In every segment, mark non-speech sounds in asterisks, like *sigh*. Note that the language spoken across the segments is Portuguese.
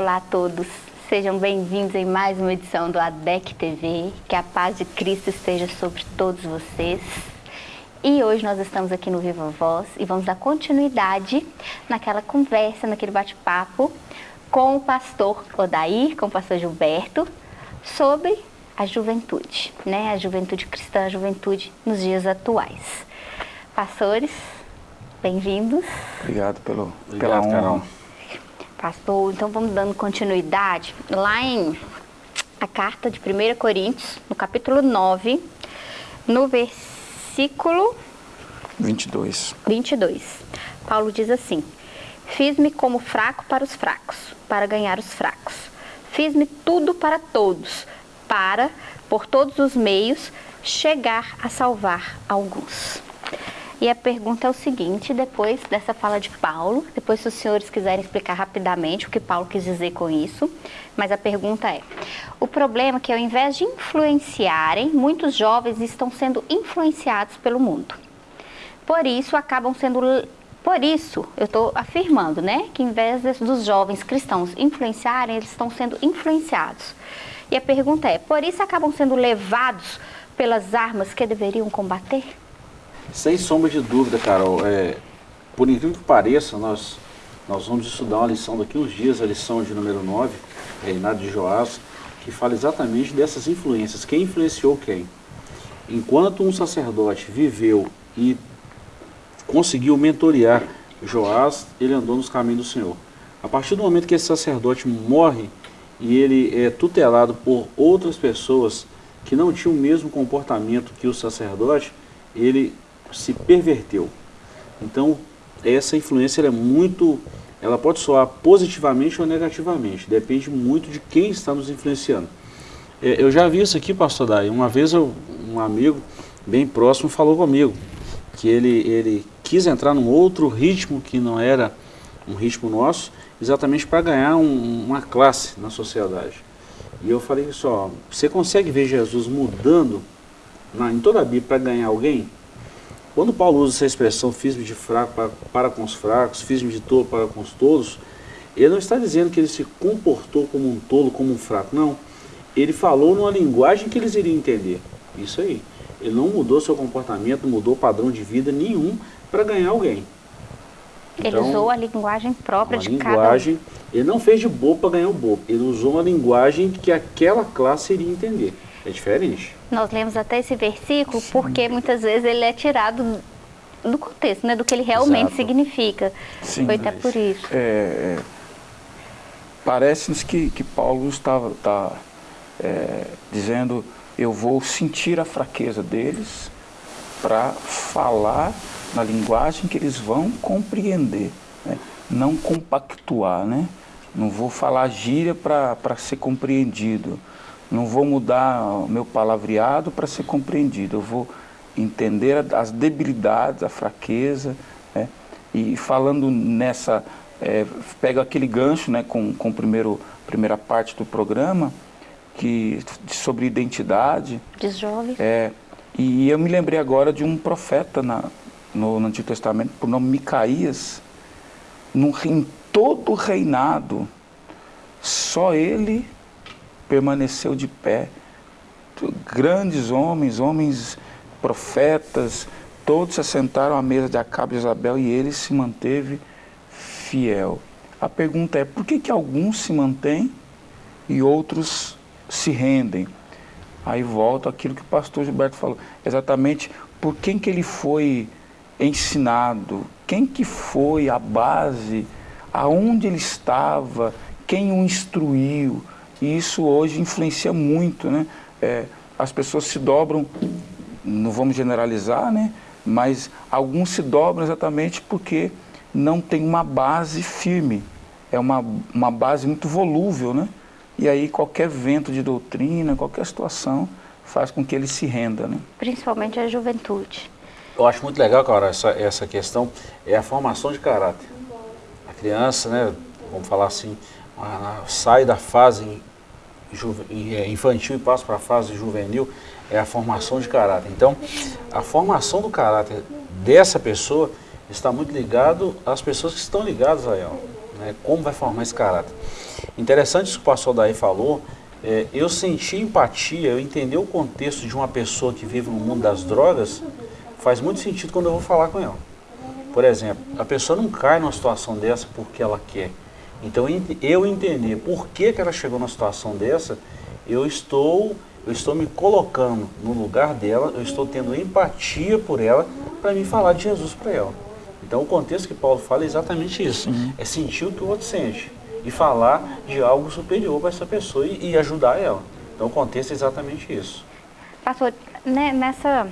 Olá a todos, sejam bem-vindos em mais uma edição do ADEC TV. Que a paz de Cristo esteja sobre todos vocês. E hoje nós estamos aqui no Viva Voz e vamos dar continuidade naquela conversa, naquele bate-papo com o pastor Odair, com o pastor Gilberto, sobre a juventude, né? A juventude cristã, a juventude nos dias atuais. Pastores, bem-vindos. Obrigado pelo, Obrigado, pela honra. Carol. Pastor, então vamos dando continuidade. Lá em a carta de 1 Coríntios, no capítulo 9, no versículo 22. 22. Paulo diz assim: Fiz-me como fraco para os fracos, para ganhar os fracos. Fiz-me tudo para todos, para, por todos os meios, chegar a salvar alguns. E a pergunta é o seguinte, depois dessa fala de Paulo, depois se os senhores quiserem explicar rapidamente o que Paulo quis dizer com isso, mas a pergunta é, o problema é que ao invés de influenciarem, muitos jovens estão sendo influenciados pelo mundo. Por isso acabam sendo por isso, eu estou afirmando, né, que em vez dos jovens cristãos influenciarem, eles estão sendo influenciados. E a pergunta é, por isso acabam sendo levados pelas armas que deveriam combater? Sem sombra de dúvida, Carol, é, por incrível que pareça, nós, nós vamos estudar uma lição daqui uns dias, a lição de número 9, Reinado de Joás, que fala exatamente dessas influências, quem influenciou quem. Enquanto um sacerdote viveu e conseguiu mentorear Joás, ele andou nos caminhos do Senhor. A partir do momento que esse sacerdote morre e ele é tutelado por outras pessoas que não tinham o mesmo comportamento que o sacerdote, ele se perverteu. Então, essa influência é muito, ela pode soar positivamente ou negativamente, depende muito de quem está nos influenciando. É, eu já vi isso aqui, pastor Dai, uma vez eu, um amigo bem próximo falou comigo, que ele, ele quis entrar num outro ritmo que não era um ritmo nosso, exatamente para ganhar um, uma classe na sociedade. E eu falei só, você consegue ver Jesus mudando na, em toda a Bíblia para ganhar alguém? Quando Paulo usa essa expressão, fiz-me de fraco para, para com os fracos, fiz-me de tolo para com os tolos, ele não está dizendo que ele se comportou como um tolo, como um fraco, não. Ele falou numa linguagem que eles iriam entender. Isso aí. Ele não mudou seu comportamento, não mudou padrão de vida nenhum para ganhar alguém. Ele Então, usou a linguagem própria de cada um. linguagem, ele não fez de bobo para ganhar o bobo, ele usou uma linguagem que aquela classe iria entender. É diferente. Nós lemos até esse versículo porque muitas vezes ele é tirado do contexto, né, do que ele realmente Exato. significa. Sim, Foi até por isso. É, é, Parece-nos que, que Paulo estava tá, é, dizendo, eu vou sentir a fraqueza deles para falar na linguagem que eles vão compreender, né? não compactuar, né? Não vou falar gíria para ser compreendido, não vou mudar o meu palavreado para ser compreendido, eu vou entender as debilidades, a fraqueza, né? e falando nessa, é, pega aquele gancho né, com, com a primeira parte do programa, que, sobre identidade, Diz jovens. é, e eu me lembrei agora de um profeta na, no, no Antigo Testamento, por nome Micaías, no, em todo o reinado, só ele permaneceu de pé. Grandes homens, homens profetas, todos se assentaram à mesa de Acabe e Isabel e ele se manteve fiel. A pergunta é, por que, que alguns se mantêm e outros se rendem? Aí volta aquilo que o pastor Gilberto falou, exatamente por quem que ele foi ensinado, quem que foi a base, aonde ele estava, quem o instruiu. E isso hoje influencia muito, né? É, as pessoas se dobram, não vamos generalizar, né? Mas alguns se dobram exatamente porque não tem uma base firme. É uma, uma base muito volúvel, né? E aí qualquer vento de doutrina, qualquer situação faz com que ele se renda, né? Principalmente a juventude. Eu acho muito legal, cara, essa, essa questão é a formação de caráter. A criança, né, vamos falar assim, sai da fase infantil e passa para a fase juvenil, é a formação de caráter. Então, a formação do caráter dessa pessoa está muito ligado às pessoas que estão ligadas a ela. Né? Como vai formar esse caráter? Interessante isso que o pastor Daí falou, é, eu senti empatia, eu entender o contexto de uma pessoa que vive no mundo das drogas, faz muito sentido quando eu vou falar com ela. Por exemplo, a pessoa não cai numa situação dessa porque ela quer. Então eu entender por que, que ela chegou numa situação dessa, eu estou, eu estou me colocando no lugar dela, eu estou tendo empatia por ela para me falar de Jesus para ela. Então o contexto que Paulo fala é exatamente isso. Uhum. É sentir o que o outro sente e falar de algo superior para essa pessoa e, e, ajudar ela. Então o contexto é exatamente isso. Pastor, né, nessa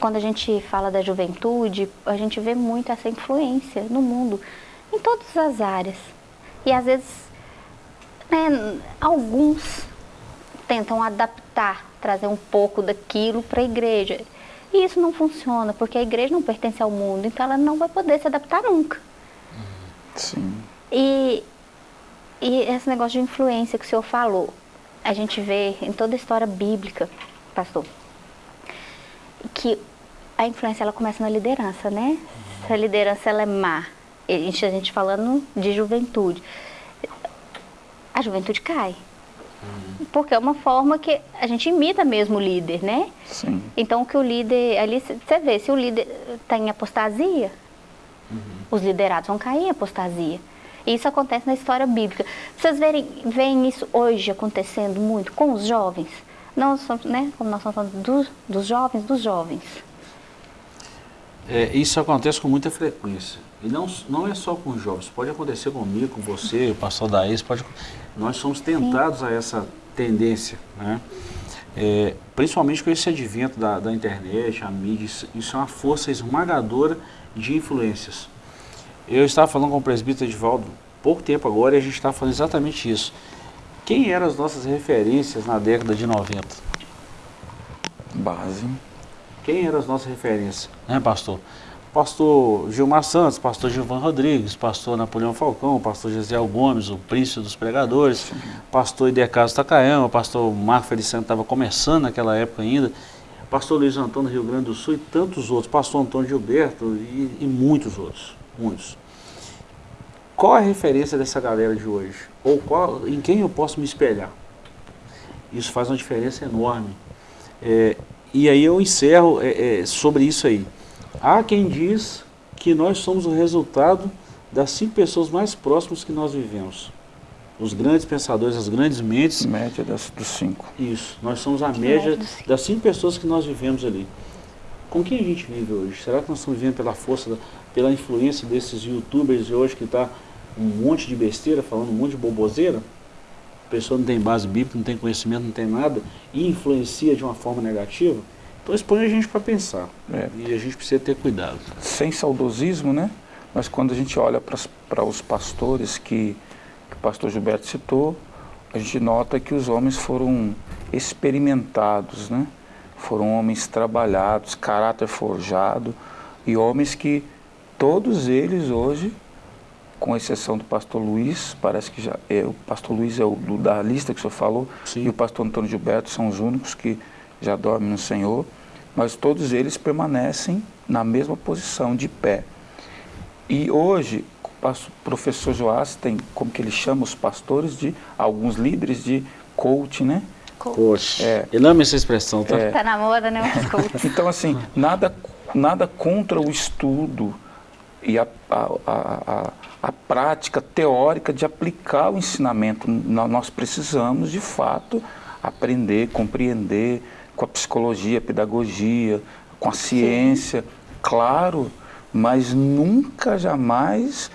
quando a gente fala da juventude, a gente vê muito essa influência no mundo, em todas as áreas. E às vezes, né, alguns tentam adaptar, trazer um pouco daquilo para a igreja. E isso não funciona, porque a igreja não pertence ao mundo, então ela não vai poder se adaptar nunca. Sim. E, e esse negócio de influência que o senhor falou, a gente vê em toda a história bíblica, pastor, que a influência ela começa na liderança, né? Se a liderança ela é má, a gente, a gente falando de juventude, a juventude cai. Porque é uma forma que a gente imita mesmo o líder, né? Sim. Então, que o líder, ali você vê, se o líder está em apostasia, uhum. os liderados vão cair em apostasia. E isso acontece na história bíblica. Vocês verem, veem isso hoje acontecendo muito com os jovens? Não, né, como nós estamos falando dos, dos jovens, dos jovens. É, isso acontece com muita frequência. E não, não é só com os jovens, pode acontecer comigo, com você, o pastor Daís, pode, nós somos tentados Sim. a essa tendência, né? É, principalmente com esse advento da, da internet, a mídia, isso, isso, é uma força esmagadora de influências. Eu estava falando com o presbítero Edvaldo pouco tempo agora e a gente estava falando exatamente isso. Quem eram as nossas referências na década de 90? Base. Quem eram as nossas referências, né, pastor? Pastor Gilmar Santos, pastor Gilvan Rodrigues, pastor Napoleão Falcão, pastor Gesiel Gomes, o príncipe dos pregadores, pastor Idecaso Takayama, pastor Marco Feliciano estava começando naquela época ainda, pastor Luiz Antônio Rio Grande do Sul e tantos outros, pastor Antônio Gilberto e, e muitos outros, muitos. Qual a referência dessa galera de hoje? Ou qual, em quem eu posso me espelhar? Isso faz uma diferença enorme. É, e aí eu encerro é, é, sobre isso aí. Há quem diz que nós somos o resultado das cinco pessoas mais próximas que nós vivemos. Os grandes pensadores, as grandes mentes. Média das, dos cinco. Isso, nós somos a média das cinco pessoas que nós vivemos ali. Com quem a gente vive hoje? Será que nós estamos vivendo pela força, da, pela influência desses youtubers de hoje que está um monte de besteira, falando um monte de boboseira? A pessoa não tem base bíblica, não tem conhecimento, não tem nada, e influencia de uma forma negativa? Então isso põe a gente para pensar. É. E a gente precisa ter cuidado. Sem saudosismo, né? Mas quando a gente olha para os pastores que, que o pastor Gilberto citou, a gente nota que os homens foram experimentados, né? Foram homens trabalhados, caráter forjado e homens que todos eles hoje, com exceção do pastor Luiz, parece que já é, o pastor Luiz é o do, da lista que o senhor falou, Sim. e o pastor Antônio Gilberto são os únicos que já dormem no Senhor, mas todos eles permanecem na mesma posição, de pé. E hoje, o professor Joás tem, como que ele chama os pastores, de alguns líderes de coach, né? Coach. É. Eu amo essa expressão, tá? É. Tá na moda, né? *laughs* então, assim, nada, nada contra o estudo e a, a, a, a, prática teórica de aplicar o ensinamento. Nós precisamos, de fato, aprender, compreender, com a psicologia, a pedagogia, com a ciência, Sim. claro, mas nunca, jamais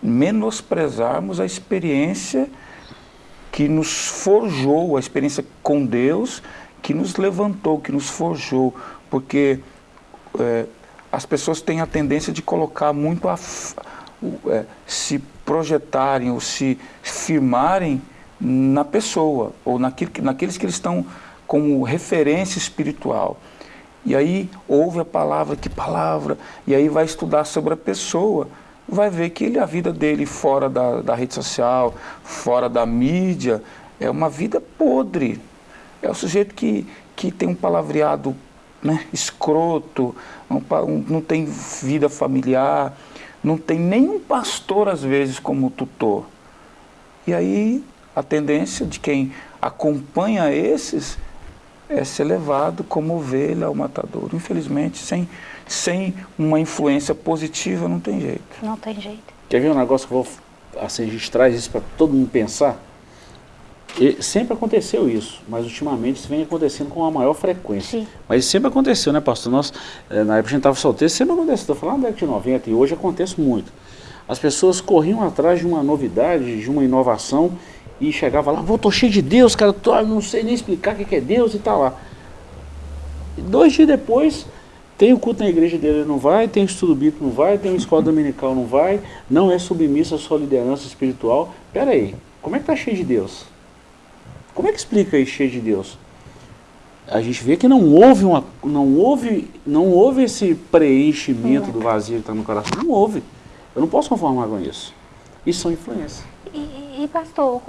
menosprezarmos a experiência que nos forjou, a experiência com Deus, que nos levantou, que nos forjou, porque é, as pessoas têm a tendência de colocar muito a, é, se projetarem ou se firmarem na pessoa ou naquilo, naqueles que eles estão como referência espiritual. E aí ouve a palavra, que palavra, e aí vai estudar sobre a pessoa, vai ver que ele, a vida dele fora da, da rede social, fora da mídia, é uma vida podre. É o sujeito que, que tem um palavreado né, escroto, não, não tem vida familiar, não tem nenhum pastor, às vezes, como tutor. E aí a tendência de quem acompanha esses é ser levado como ovelha ao matador. Infelizmente, sem, sem uma influência positiva, não tem jeito. Não tem jeito. Quer ver um negócio que eu vou, assim, a gente traz isso para todo mundo pensar? E sempre aconteceu isso, mas ultimamente isso vem acontecendo com uma maior frequência. Sim. Mas sempre aconteceu, né, pastor? Nós, eh, na época a gente estava solteiro, sempre aconteceu. Estou falando da década de 90 e hoje acontece muito. As pessoas corriam atrás de uma novidade, de uma inovação e chegava lá, vou, tô cheio de Deus, cara, tô, não sei nem explicar o que é Deus e tá lá. E dois dias depois, tem o culto na igreja dele, não vai, tem o estudo bíblico, não vai, tem uma escola dominical, não vai, não é submissa à sua liderança espiritual. Pera aí, como é que tá cheio de Deus? Como é que explica aí cheio de Deus? A gente vê que não houve, uma, não houve, não houve esse preenchimento do vazio que está no coração. Não houve. Eu não posso conformar com isso. Isso são influências. E, e pastor,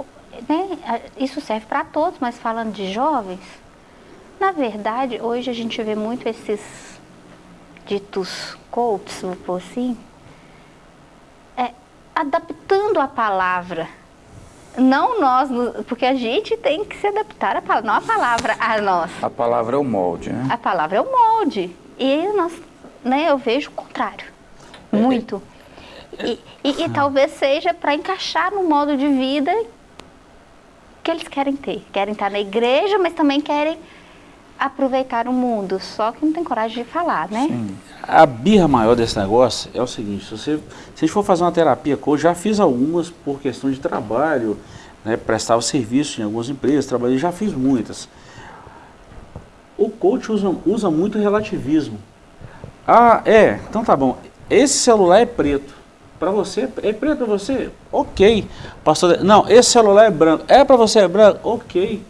né, isso serve para todos, mas falando de jovens, na verdade, hoje a gente vê muito esses ditos coaches, vou pôr assim, é, adaptando a palavra não nós, porque a gente tem que se adaptar à palavra, não a palavra a nós. A palavra é o molde, né? A palavra é o molde. E nós, né, eu vejo o contrário. Muito. E, e, e talvez seja para encaixar no modo de vida que eles querem ter. Querem estar na igreja, mas também querem aproveitar o mundo, só que não tem coragem de falar, né? Sim. A birra maior desse negócio é o seguinte, se, você, se for fazer uma terapia coach, já fiz algumas por questão de trabalho, né, prestava serviço em algumas empresas, trabalhei, já fiz muitas. O coach usa, usa muito relativismo. Ah, é, então tá bom, esse celular é preto. Para você, é preto para você? Ok. Pastor, não, esse celular é branco. É para você é branco? Ok.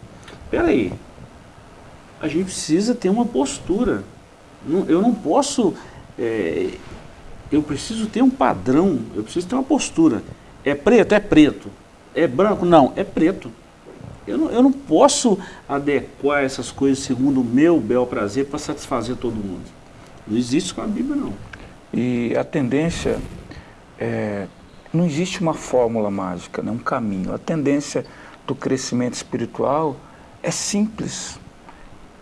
Peraí, a gente precisa ter uma postura. Eu não posso. É, eu preciso ter um padrão, eu preciso ter uma postura. É preto? É preto. É branco? Não, é preto. Eu não, eu não posso adequar essas coisas segundo o meu bel prazer para satisfazer todo mundo. Não existe com a Bíblia, não. E a tendência é, não existe uma fórmula mágica, né, um caminho. A tendência do crescimento espiritual é simples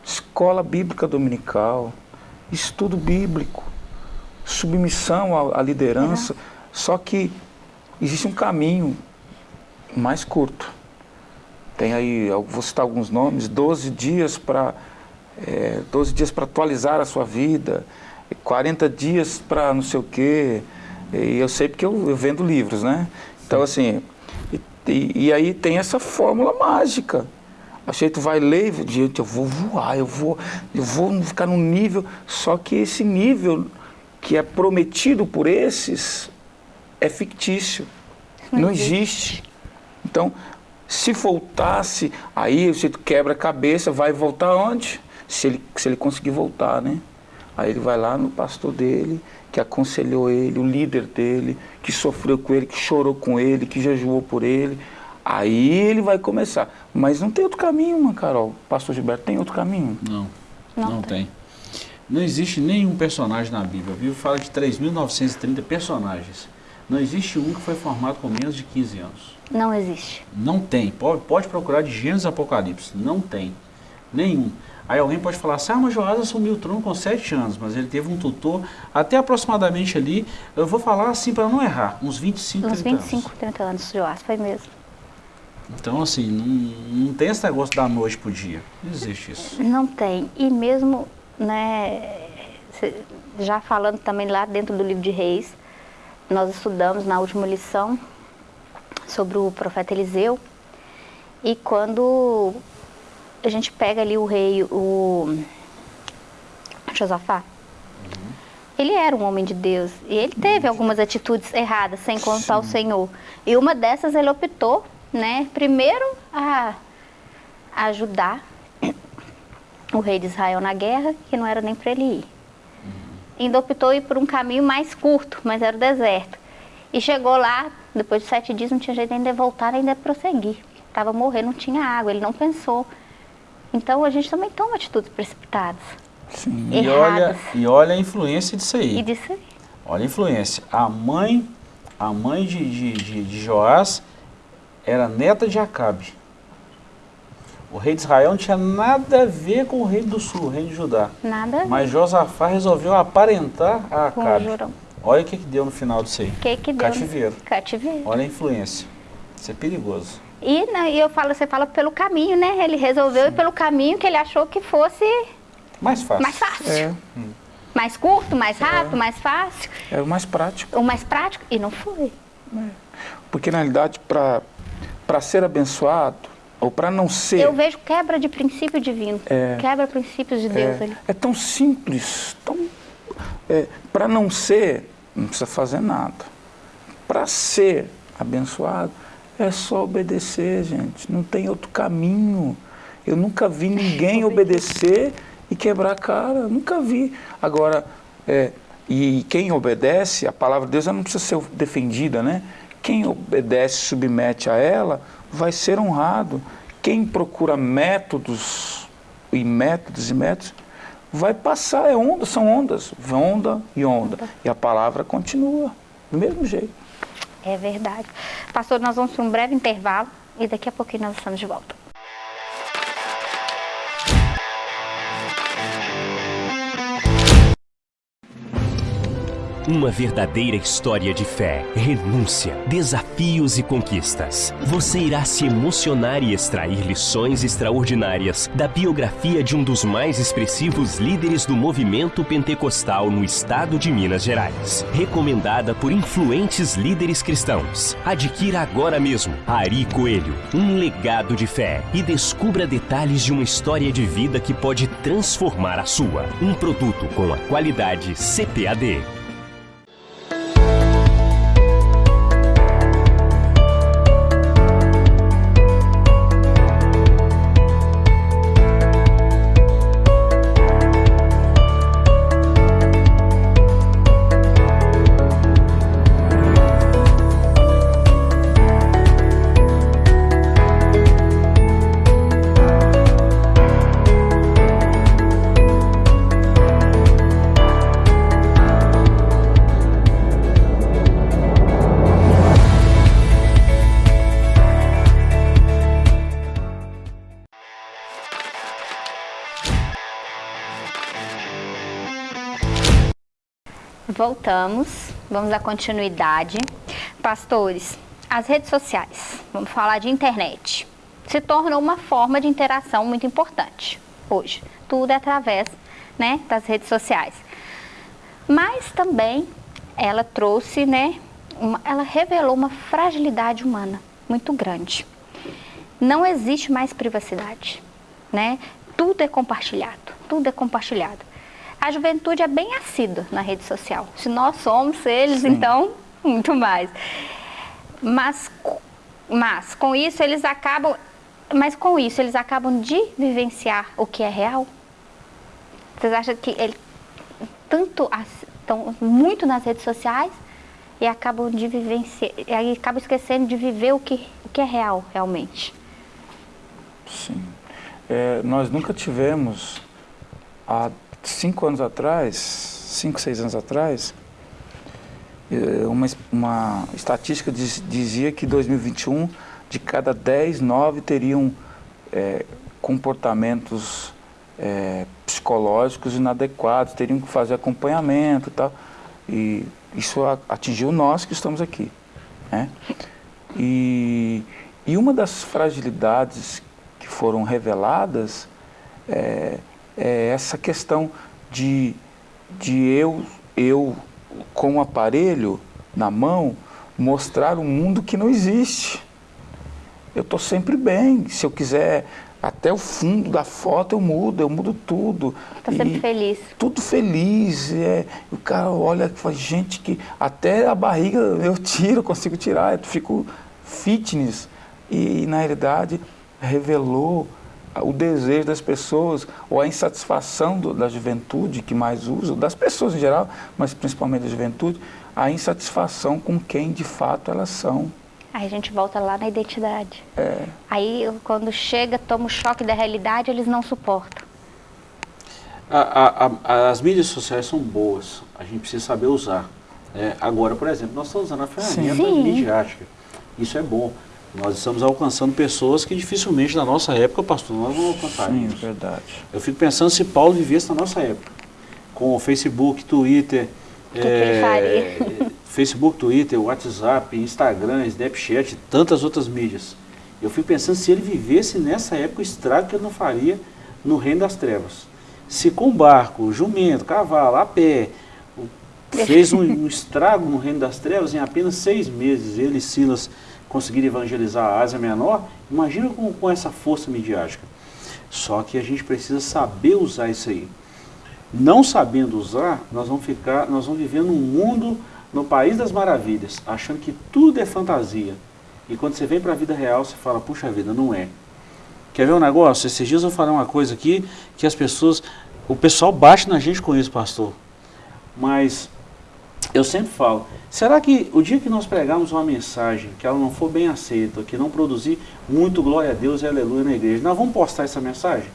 escola bíblica dominical, estudo bíblico, submissão à, liderança, uhum. só que existe um caminho mais curto. Tem aí, vou citar alguns nomes, 12 dias para é, 12 dias para atualizar a sua vida, 40 dias para não sei o quê. E eu sei porque eu, eu vendo livros, né? Então assim, e, e, aí tem essa fórmula mágica. Achei que tu vai ler, gente, eu vou voar, eu vou, eu vou ficar num nível, só que esse nível que é prometido por esses é fictício, não, não existe. Então, se voltasse, aí você quebra a cabeça, vai voltar onde? Se ele, se ele conseguir voltar, né? Aí ele vai lá no pastor dele, que aconselhou ele, o líder dele, que sofreu com ele, que chorou com ele, que jejuou por ele. Aí ele vai começar. Mas não tem outro caminho, mano, Carol. Pastor Gilberto, tem outro caminho? Não, não, não tem. tem. Não existe nenhum personagem na Bíblia. A Bíblia fala de 3.930 personagens. Não existe um que foi formado com menos de 15 anos. Não existe. Não tem. Pode, pode procurar de Gênesis Apocalipse. Não tem. Nenhum. Aí alguém pode falar assim, ah, mas Joás assumiu o trono com 7 anos, mas ele teve um tutor até aproximadamente ali, eu vou falar assim para não errar, uns 25, uns 30 25, anos. 30 anos, Joás, foi mesmo. Então, assim, não, não tem esse negócio da noite pro dia. Não existe isso. Não tem. E mesmo, né, já falando também lá dentro do livro de Reis, nós estudamos na última lição sobre o profeta Eliseu. E quando a gente pega ali o rei, o Josafá, uhum. ele era um homem de Deus. E ele teve algumas atitudes erradas, sem contar Sim. o Senhor. E uma dessas ele optou né, primeiro a ajudar o rei de Israel na guerra, que não era nem para ele ir. Ainda optou ir por um caminho mais curto, mas era o deserto. E chegou lá, depois de sete dias, não tinha jeito ainda de voltar, ainda de prosseguir. Estava morrendo, não tinha água, ele não pensou. Então a gente também toma atitudes precipitadas. Sim. E olha, e olha a influência disso aí. E disso aí. Olha a influência. A mãe, a mãe de, de, de, de Joás era neta de Acabe. O rei de Israel não tinha nada a ver com o rei do sul, o rei de Judá. Nada. Mas Josafá resolveu aparentar a Acabe. Olha o que, que deu no final disso aí. O que que deu? Cativeiro. Cativeiro. Olha a influência. Isso é perigoso. E, né, e eu falo, você fala pelo caminho, né? Ele resolveu ir pelo caminho que ele achou que fosse Mais fácil. mais fácil. É, Mais curto, mais rápido, mais fácil. é o mais prático. O mais prático. E não foi. Porque, na realidade, para ser abençoado, ou para não ser... Eu vejo quebra de princípio divino. É. Quebra princípios de Deus é, ali. é tão simples, tão... para não ser, não precisa fazer nada. Para ser abençoado, é só obedecer, gente. Não tem outro caminho. Eu nunca vi *laughs* ninguém obedecer e quebrar a cara. Nunca vi. Agora, é, e quem obedece, a palavra de Deus não precisa ser defendida, né? Quem obedece, submete a ela, vai ser honrado. Quem procura métodos e métodos e métodos, vai passar, é onda, são ondas, onda e onda. E a palavra continua, do mesmo jeito. É verdade. Pastor, nós vamos para um breve intervalo e daqui a pouquinho nós estamos de volta. Uma verdadeira história de fé, renúncia, desafios e conquistas. Você irá se emocionar e extrair lições extraordinárias da biografia de um dos mais expressivos líderes do movimento pentecostal no estado de Minas Gerais. Recomendada por influentes líderes cristãos. Adquira agora mesmo Ari Coelho, um legado de fé e descubra detalhes de uma história de vida que pode transformar a sua. Um produto com a qualidade CPAD. Voltamos, vamos à continuidade. Pastores, as redes sociais, vamos falar de internet, se tornou uma forma de interação muito importante hoje. Tudo é através né, das redes sociais. Mas também ela trouxe, né, uma, ela revelou uma fragilidade humana muito grande. Não existe mais privacidade, né? Tudo é compartilhado, tudo é compartilhado. A juventude é bem assídua na rede social. Se nós somos eles, Sim. então, muito mais. Mas, mas com isso eles acabam, mas com isso eles acabam de vivenciar o que é real. Vocês acham que ele tanto estão muito nas redes sociais e acabam de vivenciar, e acabam esquecendo de viver o que, o que é real realmente. Sim. É, nós nunca tivemos, há cinco anos atrás, cinco, seis anos atrás, é, uma, uma estatística diz, dizia que em 2021, de cada 10, 9 teriam é, comportamentos é, psicológicos inadequados, teriam que fazer acompanhamento e tal. E isso atingiu nós que estamos aqui. Né? E, e uma das fragilidades que foram reveladas é, é essa questão de, de eu, eu, com o aparelho na mão, mostrar um mundo que não existe. Eu estou sempre bem. Se eu quiser até o fundo da foto, eu mudo, eu mudo tudo. Está sempre E- feliz. tudo feliz. É, o cara olha e fala, gente, que até a barriga *laughs* eu tiro, consigo tirar, eu fico fitness. E na realidade revelou o desejo das pessoas, ou a insatisfação do- da juventude que mais usa, das pessoas em geral, mas principalmente da juventude, a insatisfação com quem de fato elas são. Aí a gente volta lá na identidade. É, Aí quando chega, toma o choque da realidade, eles não suportam. A- a- a- as mídias sociais são boas, a gente precisa saber usar. É, agora, por exemplo, nós estamos usando a ferramenta Sim. midiática. Isso é bom. Nós estamos alcançando pessoas que dificilmente na nossa época, pastor, nós não Sim, alcançaríamos. verdade. Eu fico pensando se Paulo vivesse na nossa época, com o Facebook, Twitter, que ele é, *laughs* Facebook, Twitter, WhatsApp, Instagram, Snapchat, tantas outras mídias. Eu fico pensando se ele vivesse nessa época o estrago que ele não faria no reino das trevas. Se com barco, jumento, cavalo, a pé, o- fez um, um estrago no reino das trevas em apenas seis meses, ele e Silas conseguiram evangelizar a Ásia Menor, imagina com, com essa força midiática. Só que a gente precisa saber usar isso aí. Não sabendo usar, nós vamos ficar, nós vamos viver num mundo, no país das maravilhas, achando que tudo é fantasia. E quando você vem para a vida real, você fala, puxa vida, não é. Quer ver um negócio? Esses dias eu falei uma coisa aqui que as pessoas, o pessoal bate na gente com isso, pastor. Mas eu sempre falo, será que o dia que nós pregarmos uma mensagem que ela não for bem aceita, que não produzir muito glória a Deus e aleluia na igreja, nós vamos postar essa mensagem?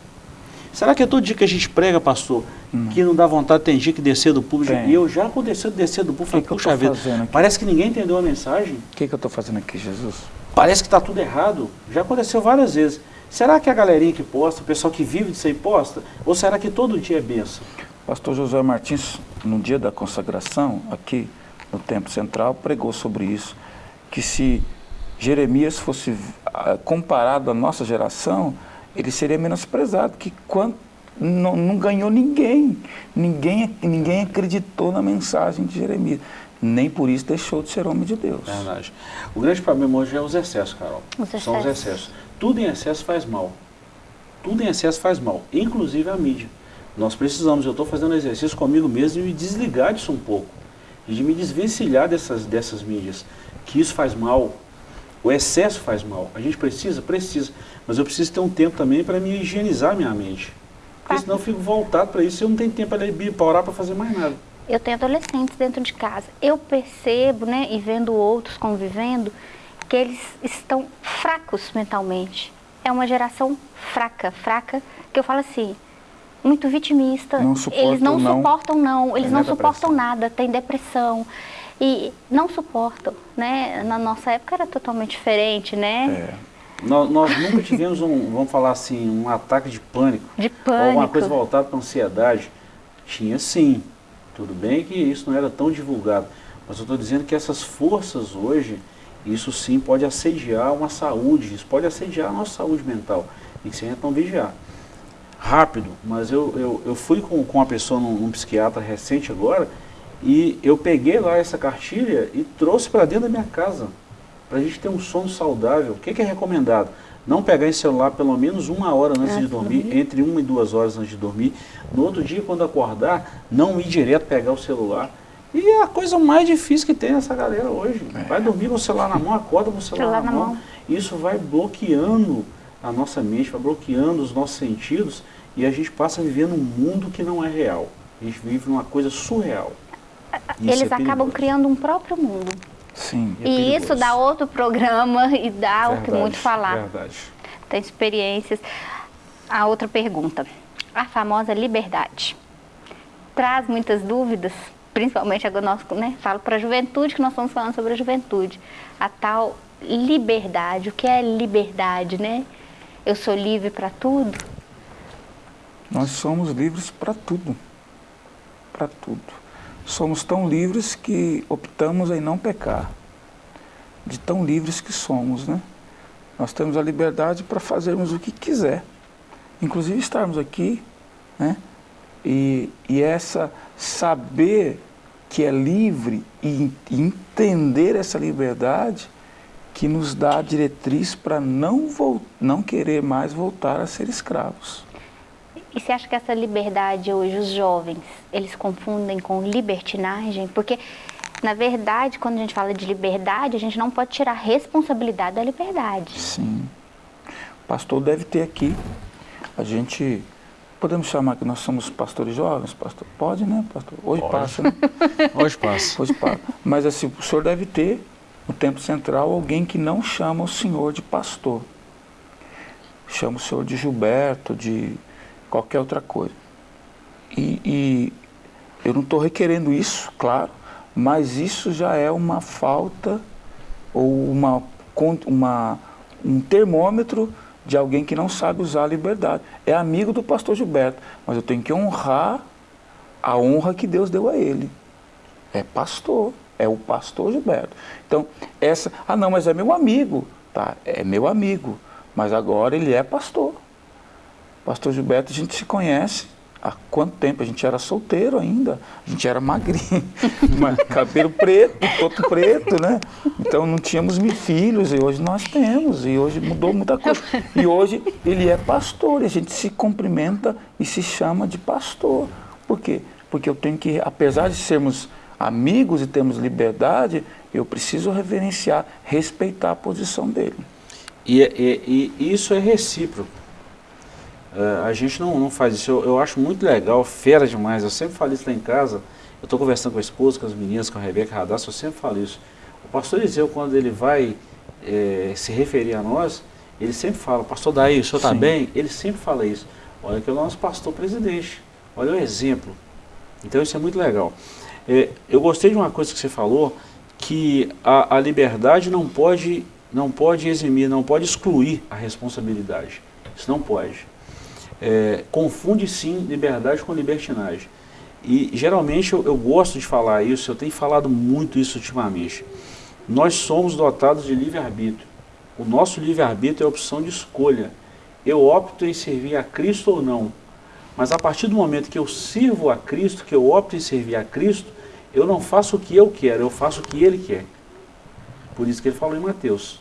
Será que é todo dia que a gente prega, pastor, que não dá vontade, tem dia que descer do público? Tem. E eu já aconteceu de descer do público, falei, que eu puxa vida, parece que ninguém entendeu a mensagem, O que, que eu estou fazendo aqui, Jesus? parece que está tudo errado. Já aconteceu várias vezes. Será que a galerinha que posta, o pessoal que vive disso aí posta? Ou será que todo dia é benção? Pastor José Martins, no dia da consagração, aqui no Templo Central, pregou sobre isso, que se Jeremias fosse ah, comparado à nossa geração, ele seria menosprezado, que quando não, não ganhou ninguém, ninguém, ninguém acreditou na mensagem de Jeremias, nem por isso deixou de ser homem de Deus. Verdade. O grande problema hoje é os excessos, Carol. Os São os excessos. excessos. Tudo em excesso faz mal. Tudo em excesso faz mal, inclusive a mídia. Nós precisamos, eu estou fazendo exercício comigo mesmo de me desligar disso um pouco. E de me desvencilhar dessas, dessas mídias. Que isso faz mal. O excesso faz mal. A gente precisa? Precisa. Mas eu preciso ter um tempo também para me higienizar minha mente. Porque senão eu fico voltado para isso e eu não tenho tempo para ler para orar, para fazer mais nada. Eu tenho adolescentes dentro de casa. Eu percebo, né, e vendo outros convivendo, que eles estão fracos mentalmente. É uma geração fraca, fraca, que eu falo assim, muito vitimista. Não suportam eles não, não. suportam não, eles Tem não suportam nada, tem depressão. E não suportam, né? Na nossa época era totalmente diferente, né? É. Nós, nós nunca tivemos um, vamos falar assim, um ataque de pânico. De Ou alguma pânico. coisa voltada para ansiedade. Tinha sim. Tudo bem que isso não era tão divulgado. Mas eu estou dizendo que essas forças hoje, isso sim pode assediar uma saúde, isso pode assediar a nossa saúde mental. E que você então vigiar. Rápido, mas eu, eu, eu fui com, com uma pessoa num, num psiquiatra recente agora e eu peguei lá essa cartilha e trouxe para dentro da minha casa para a gente ter um sono saudável. O que, que é recomendado? Não pegar esse celular pelo menos uma hora antes Antes de dormir, dormir. entre uma e duas horas antes de dormir. No outro dia, quando acordar, não ir direto pegar o celular. E é a coisa mais difícil que tem nessa galera hoje. Vai dormir com o celular na mão, acorda com o celular, Celular na, na mão. mão. Isso vai bloqueando a nossa mente, vai bloqueando os nossos sentidos e a gente passa a viver num mundo que não é real. A gente vive numa coisa surreal. Isso Eles é acabam criando um próprio mundo. Sim. É e perigoso. isso dá outro programa *laughs* e dá o que Verdade, muito falar. Verdade. tem experiências. A outra pergunta, a famosa liberdade. Traz muitas dúvidas, principalmente agora nós né, falo para a juventude, que nós estamos falando sobre a juventude. A tal liberdade. O que é liberdade, né? Eu sou livre para tudo? Nós somos livres para tudo. Para tudo. Somos tão livres que optamos em não pecar. De tão livres que somos, né? Nós temos a liberdade para fazermos o que quiser. Inclusive estarmos aqui, né? E, e essa saber que é livre e, e entender essa liberdade que nos dá a diretriz para não, não querer mais voltar a ser escravos. E você acha que essa liberdade hoje, os jovens, eles confundem com libertinagem? Porque, na verdade, quando a gente fala de liberdade, a gente não pode tirar a responsabilidade da liberdade. Sim. O pastor deve ter aqui. A gente. Podemos chamar que nós somos pastores jovens, pastor? Pode, né, pastor? Hoje Pode. passa, né? *laughs* Hoje passa. Hoje passa. Mas assim, o senhor deve ter, no tempo central, alguém que não chama o senhor de pastor. Chama o senhor de Gilberto, de qualquer outra coisa. E, e eu não estou requerendo isso, claro, mas isso já é uma falta ou uma, uma, um termômetro de alguém que não sabe usar a liberdade. É amigo do pastor Gilberto, mas eu tenho que honrar a honra que Deus deu a ele. É pastor, é o pastor Gilberto. Então, essa, ah não, mas é meu amigo. Tá, é meu amigo, mas agora ele é pastor. Pastor Gilberto, a gente se conhece há quanto tempo? A gente era solteiro ainda, a gente era magrinho, *laughs* cabelo preto, todo preto, né? Então não tínhamos filhos e hoje nós temos, e hoje mudou muita coisa. E hoje ele é pastor, e a gente se cumprimenta e se chama de pastor. Por quê? Porque eu tenho que, apesar de sermos amigos e termos liberdade, eu preciso reverenciar, respeitar a posição dele. E, e, e isso é recíproco. Uh, a gente não, não faz isso. Eu, eu, acho muito legal, fera demais. Eu sempre falo isso lá em casa. Eu estou conversando com a esposa, com as meninas, com a Rebeca Radassa, eu sempre falo isso. O pastor Eliseu, quando ele vai é, se referir a nós, ele sempre fala, pastor Daí, o senhor está bem? Ele sempre fala isso. Olha que é o nosso pastor presidente. Olha o exemplo. Então isso é muito legal. É, eu gostei de uma coisa que você falou, que a, a liberdade não pode, não pode eximir, não pode excluir a responsabilidade. Isso não pode é, confunde sim liberdade com libertinagem. E geralmente eu, eu, gosto de falar isso, eu tenho falado muito isso ultimamente. Nós somos dotados de livre-arbítrio. O nosso livre-arbítrio é a opção de escolha. Eu opto em servir a Cristo ou não. Mas a partir do momento que eu sirvo a Cristo, que eu opto em servir a Cristo, eu não faço o que eu quero, eu faço o que Ele quer. Por isso que ele falou em Mateus.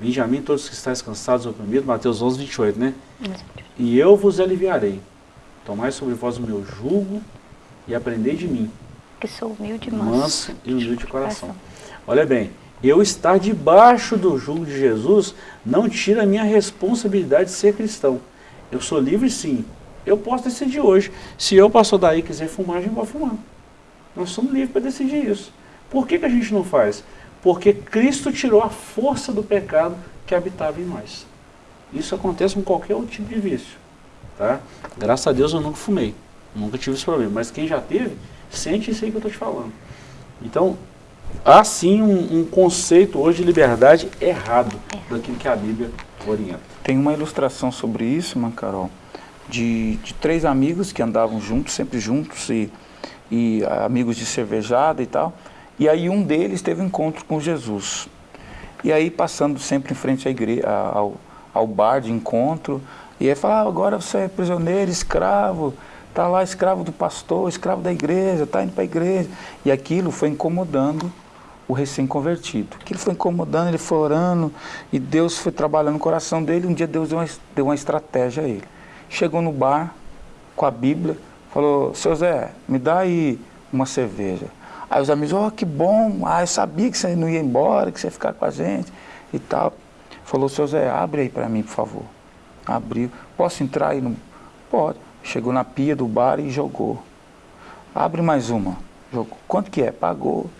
Vinde a mim todos que estáis cansados e oprimidos, Mateus 11, 28, né? E eu vos aliviarei. Tomai sobre vós o meu jugo e aprendei de mim. Que sou humilde e manso. Manso e humilde de coração. Olha bem, eu estar debaixo do jugo de Jesus não tira a minha responsabilidade de ser cristão. Eu sou livre sim. Eu posso decidir hoje. Se eu passou daí quiser fumar, a gente vai fumar. Nós somos livres para decidir isso. Por que, que a gente não faz? Porque Cristo tirou a força do pecado que habitava em nós. Isso acontece com qualquer outro tipo de vício. Tá? Graças a Deus eu nunca fumei. Nunca tive esse problema. Mas quem já teve, sente isso aí que eu estou te falando. Então, há sim um, um, conceito hoje de liberdade errado daquilo que a Bíblia orienta. Tem uma ilustração sobre isso, Mancarol, de, de três amigos que andavam juntos, sempre juntos, e, e amigos de cervejada e tal. E aí um deles teve um encontro com Jesus. E aí passando sempre em frente à igreja, ao, ao bar de encontro, e aí fala, ah, agora você é prisioneiro, escravo, está lá escravo do pastor, escravo da igreja, está indo para a igreja. E aquilo foi incomodando o recém-convertido. Aquilo foi incomodando, ele foi orando, e Deus foi trabalhando no coração dele. Um dia Deus deu uma, deu uma estratégia a ele. Chegou no bar com a Bíblia, falou, seu Zé, me dá aí uma cerveja. Aí os amigos, oh, que bom, ah, eu sabia que você não ia embora, que você ia ficar com a gente e tal. Falou, seu Zé, abre aí para mim, por favor. Abriu. Posso entrar aí? No... Pode. Chegou na pia do bar e jogou. Abre mais uma. Jogou. Quanto que é? Pagou.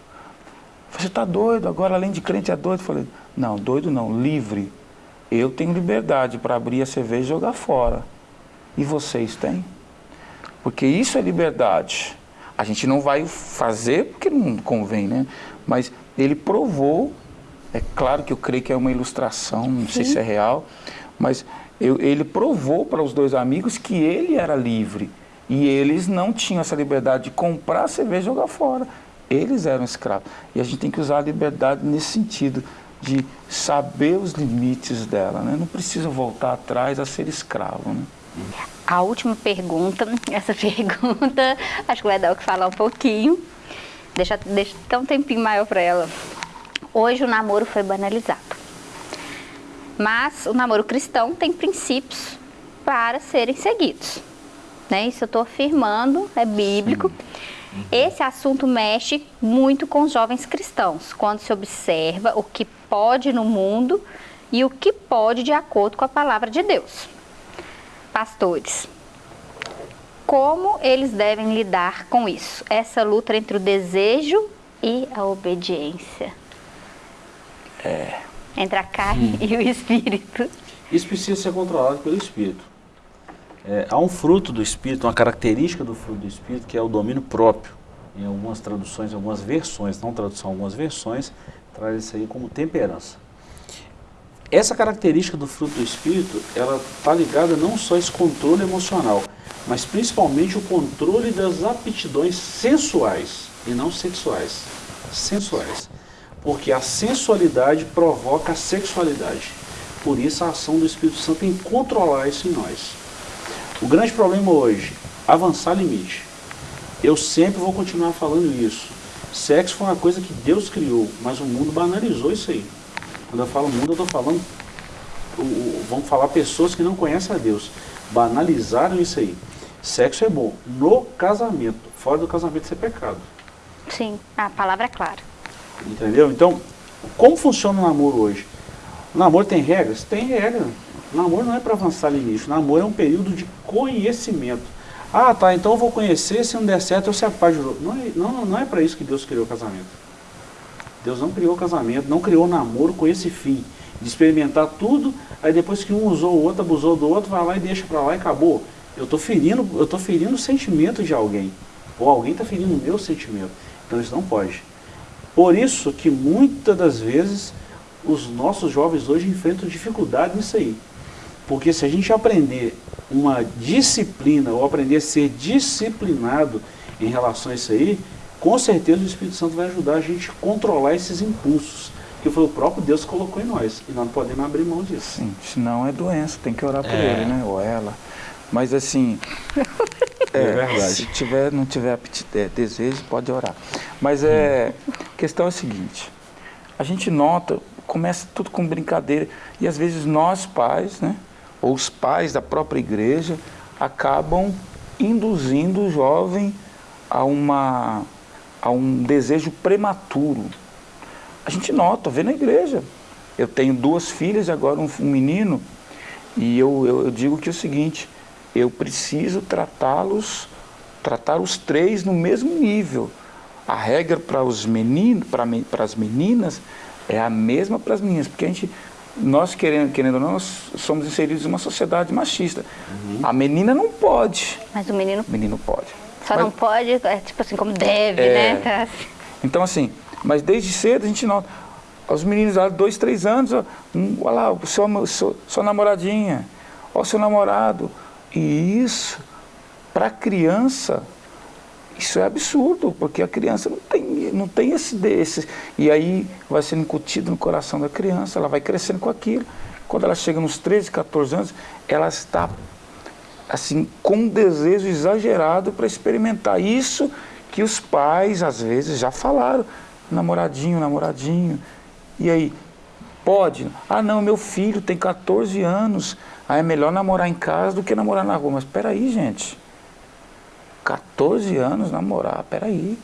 Você está doido, agora além de crente é doido. Falei, não, doido não, livre. Eu tenho liberdade para abrir a cerveja e jogar fora. E vocês têm? Porque isso é liberdade. A gente não vai fazer porque não convém, né? Mas ele provou, é claro que eu creio que é uma ilustração, não Sim. sei se é real, mas eu, ele provou para os dois amigos que ele era livre. E eles não tinham essa liberdade de comprar cerveja e jogar fora. Eles eram escravos. E a gente tem que usar a liberdade nesse sentido, de saber os limites dela. Né? Não precisa voltar atrás a ser escravo. Né? A última pergunta, *laughs* essa pergunta, acho que vai dar o que falar um pouquinho. Deixa, deixa até um tempinho maior para ela. Hoje o namoro foi banalizado. Mas o namoro cristão tem princípios para serem seguidos. Né? Isso eu estou afirmando, é bíblico. Uhum. Esse assunto mexe muito com os jovens cristãos, quando se observa o que pode no mundo e o que pode de acordo com a palavra de Deus pastores. Como eles devem lidar com isso? Essa luta entre o desejo e a obediência. É. Entre a carne hum. *laughs* e o espírito. Isso precisa ser controlado pelo espírito. É, há um fruto do espírito, uma característica do fruto do espírito que é o domínio próprio. em algumas traduções, algumas versões, não tradução, algumas versões, traz isso aí como temperança. Essa característica do fruto do Espírito, ela está ligada não só a esse controle emocional, mas principalmente o controle das aptidões sensuais e não sexuais. Sensuais. Porque a sensualidade provoca a sexualidade. Por isso a ação do Espírito Santo em controlar isso em nós. O grande problema hoje, avançar limite. Eu sempre vou continuar falando isso. Sexo foi uma coisa que Deus criou, mas o mundo banalizou isso aí. Quando eu falo mundo, eu estou falando, vamos falar pessoas que não conhecem a Deus. Banalizaram isso aí. Sexo é bom no casamento, fora do casamento isso é pecado. Sim, a palavra é clara. Entendeu? Então, como funciona o namoro hoje? O namoro tem regras? Tem regra. O namoro não é para avançar limite. O namoro é um período de conhecimento. Ah, tá, então eu vou conhecer, se não der certo eu se apaixono. Não é, não, não é para isso que Deus criou o casamento. Deus não criou casamento, não criou namoro com esse fim, de experimentar tudo, aí depois que um usou o outro, abusou do outro, vai lá e deixa para lá e acabou. Eu estou ferindo, eu tô ferindo o sentimento de alguém, ou alguém está ferindo o meu sentimento. Então isso não pode. Por isso que muitas das vezes os nossos jovens hoje enfrentam dificuldade nisso aí. Porque se a gente aprender uma disciplina, ou aprender a ser disciplinado em relação a isso aí, com certeza o Espírito Santo vai ajudar a gente a controlar esses impulsos, que foi o próprio Deus que colocou em nós, e nós não podemos abrir mão disso. Sim, senão é doença, tem que orar por é. ele, né, ou ela. Mas assim, é, *laughs* é, verdade. se tiver, não tiver é, desejo, pode orar. Mas é, a questão é a seguinte, a gente nota, começa tudo com brincadeira, e às vezes nós pais, né, ou os pais da própria igreja, acabam induzindo o jovem a uma a um desejo prematuro. A gente nota, vê na igreja. Eu tenho duas filhas e agora um, um menino, e eu, eu, eu digo que é o seguinte, eu preciso tratá-los, tratar os três no mesmo nível. A regra para os meninos, para as meninas, é a mesma para as meninas, porque a gente, nós querendo, querendo ou não, nós somos inseridos em uma sociedade machista. Uhum. A menina não pode. Mas o menino? O menino pode. Só mas, não pode, é tipo assim, como deve, é, né? *laughs* Tá assim. Então assim, mas desde cedo a gente nota, os meninos lá, dois, três anos, ó, um, olha lá, o seu, sua namoradinha, ó, o seu namorado. E isso, para a criança, isso é absurdo, porque a criança não tem, não tem esse desse. E aí vai sendo incutido no coração da criança, ela vai crescendo com aquilo. Quando ela chega nos 13, 14 anos, ela está assim, com um desejo exagerado para experimentar isso que os pais, às vezes, já falaram. Namoradinho, namoradinho. E aí, pode? Ah, não, meu filho tem 14 anos. Ah, é melhor namorar em casa do que namorar na rua. Mas peraí, gente. 14 anos namorar, peraí.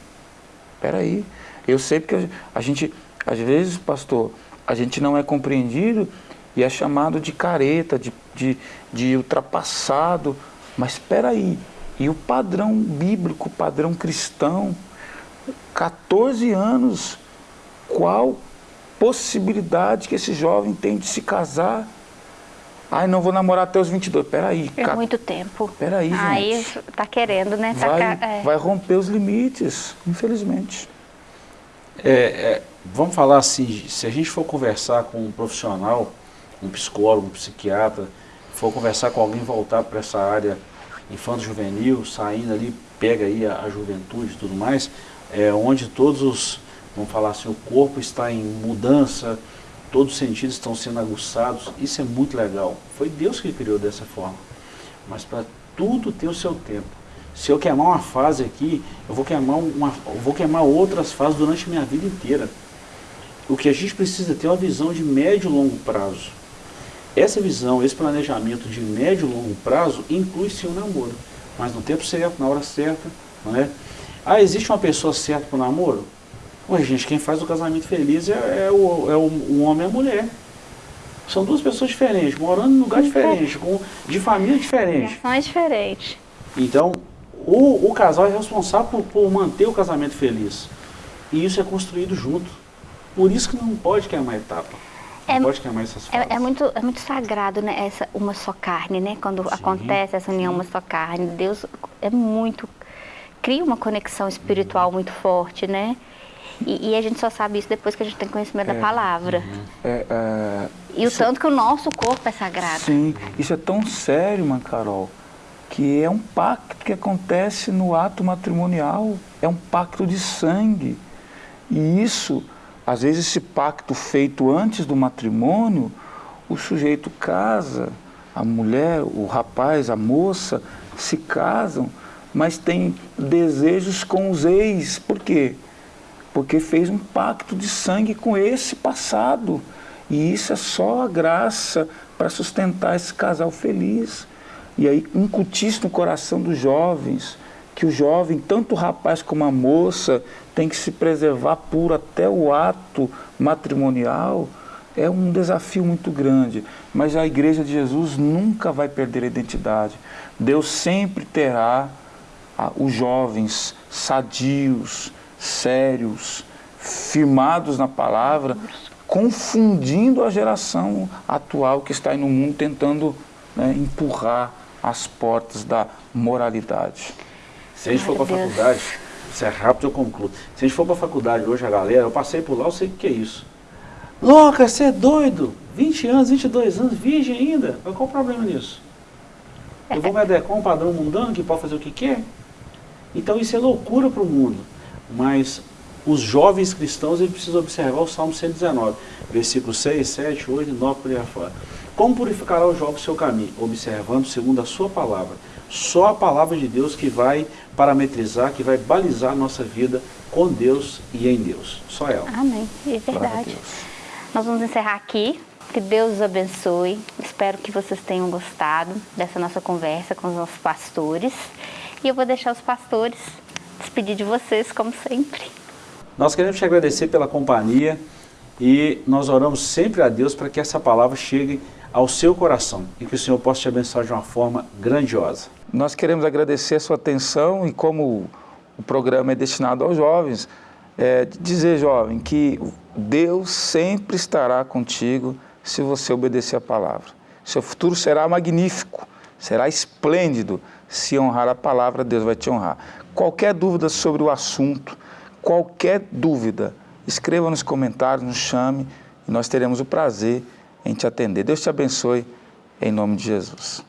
Peraí. Eu sei porque a gente, às vezes, pastor, a gente não é compreendido e é chamado de careta, de, de, de ultrapassado. Mas espera aí, e o padrão bíblico, o padrão cristão, 14 anos, qual possibilidade que esse jovem tem de se casar? Ai, não vou namorar até os 22. Peraí. É muito tempo. Peraí, gente. Aí tá querendo, né? Tá vai, ca... é. vai romper os limites, infelizmente. É, é, vamos falar assim, se a gente for conversar com um profissional, um psicólogo, um psiquiatra, for conversar com alguém voltar para essa área infanto-juvenil, saindo ali, pega aí a, a juventude e tudo mais, é, onde todos os, vamos falar assim, o corpo está em mudança, todos os sentidos estão sendo aguçados, isso é muito legal. Foi Deus que criou dessa forma. Mas para tudo tem o seu tempo. Se eu queimar uma fase aqui, eu vou queimar, uma, vou queimar outras fases durante a minha vida inteira. O que a gente precisa ter é uma visão de médio e longo prazo. Essa visão, esse planejamento de médio e longo prazo inclui sim o namoro, mas no tempo certo, na hora certa, não é? Ah, existe uma pessoa certa para o namoro? Ué, gente, quem faz o casamento feliz é, é, o, é o, o, homem e a mulher. São duas pessoas diferentes, morando em lugar diferente, com, de família diferente. é diferente. Então, o, o casal é responsável por, por manter o casamento feliz. E isso é construído junto. Por isso que não pode queimar etapa. É, pode queimar essas é, é, muito, é muito sagrado, né? Essa uma só carne, né? Quando Sim. acontece essa união uma só carne. Deus é muito cria uma conexão espiritual muito forte, né? E, e, a gente só sabe isso depois que a gente tem conhecimento é, da palavra. Uhum. É, é, e o tanto que o nosso corpo é sagrado. Sim, isso é tão sério, mãe Carol, que é um pacto que acontece no ato matrimonial. É um pacto de sangue. E isso, às vezes esse pacto feito antes do matrimônio, o sujeito casa, a mulher, o rapaz, a moça, se casam, mas tem desejos com os ex. Por quê? Porque fez um pacto de sangue com esse passado. E isso é só a graça para sustentar esse casal feliz. E aí incutir isso no coração dos jovens, que o jovem, tanto o rapaz como a moça, tem que se preservar puro até o ato matrimonial, é um desafio muito grande. Mas a igreja de Jesus nunca vai perder a identidade. Deus sempre terá ah, os jovens sadios, sérios, firmados na palavra, confundindo a geração atual que está aí no mundo tentando né, empurrar as portas da moralidade. Se a gente for para a faculdade, se é rápido eu concluo. Se a gente for para a faculdade hoje, a galera, eu passei por lá, eu sei o que é isso. Louca, você é doido? 20 anos, 22 anos, virgem ainda? Qual o problema nisso? Eu vou me adequar a um padrão mundano que pode fazer o que quer? Então isso é loucura para o mundo. Mas os jovens cristãos eles precisam observar o Salmo 119, versículos 6, 7, 8, 9, por aí afora. Como purificará o jovem o seu caminho? Observando segundo a sua palavra. Só a palavra de Deus que vai parametrizar, que vai balizar a nossa vida com Deus e em Deus. Só ela. Amém. É verdade. Nós vamos encerrar aqui. Que Deus os abençoe. Espero que vocês tenham gostado dessa nossa conversa com os nossos pastores. E eu vou deixar os pastores despedir de vocês, como sempre. Nós queremos te agradecer pela companhia e nós oramos sempre a Deus para que essa palavra chegue ao seu coração e que o Senhor possa te abençoar de uma forma grandiosa. Nós queremos agradecer a sua atenção e como o programa é destinado aos jovens, é, dizer, jovem, que Deus sempre estará contigo se você obedecer a palavra. Seu futuro será magnífico, será esplêndido. Se honrar a palavra, Deus vai te honrar. Qualquer dúvida sobre o assunto, qualquer dúvida, escreva nos comentários, nos chame e nós teremos o prazer em te atender. Deus te abençoe, em nome de Jesus.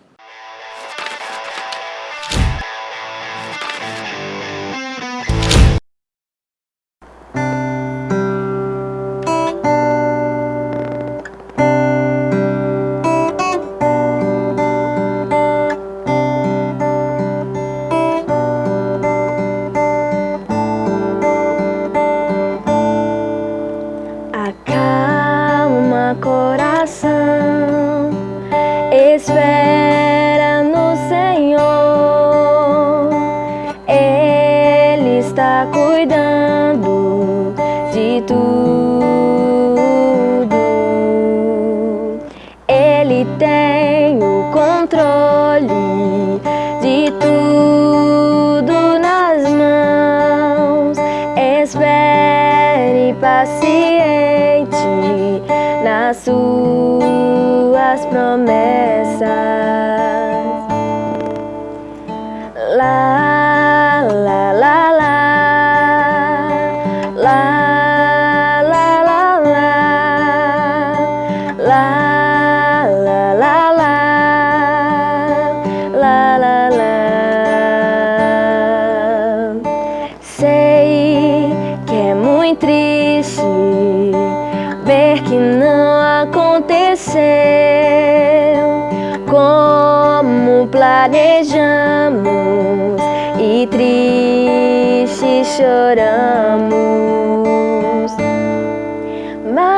la la la la. La la la. Sei que é muito triste ver que não aconteceu. Como planejamos e triste choramos.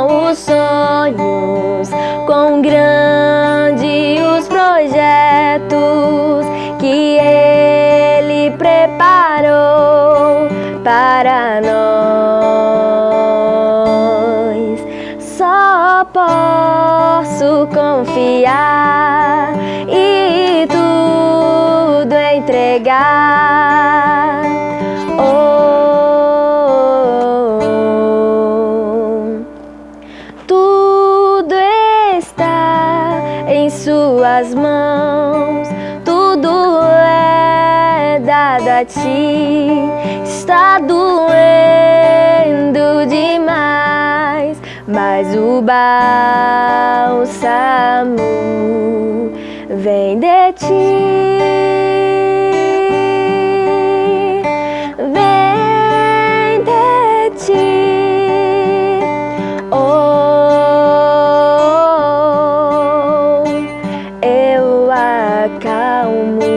são os sonhos, quão grandes os projetos que Ele preparou para nós. Só posso confiar e tudo entregar. Mas o bálsamo vem de Ti. Vem de Ti. Oh, eu acalmo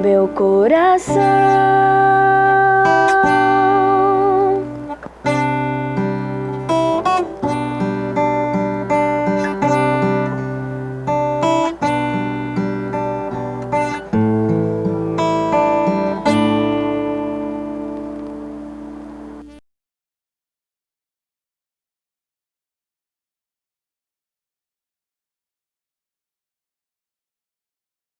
meu coração.